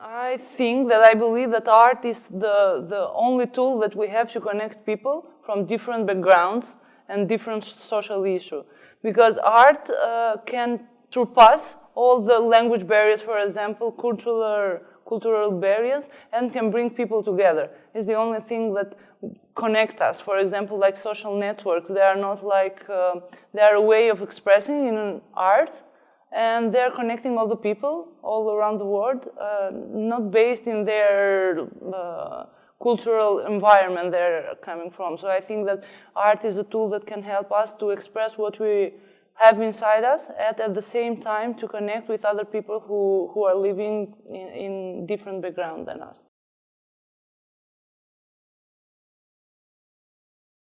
I think that I believe that art is the, the only tool that we have to connect people from different backgrounds and different social issues. Because art uh, can surpass all the language barriers, for example, cultural, cultural barriers, and can bring people together. It's the only thing that connect us. For example, like social networks, they are not like, uh, they are a way of expressing in art, and they're connecting all the people all around the world, uh, not based in their uh, cultural environment they're coming from. So I think that art is a tool that can help us to express what we have inside us and at the same time to connect with other people who, who are living in, in different background than us.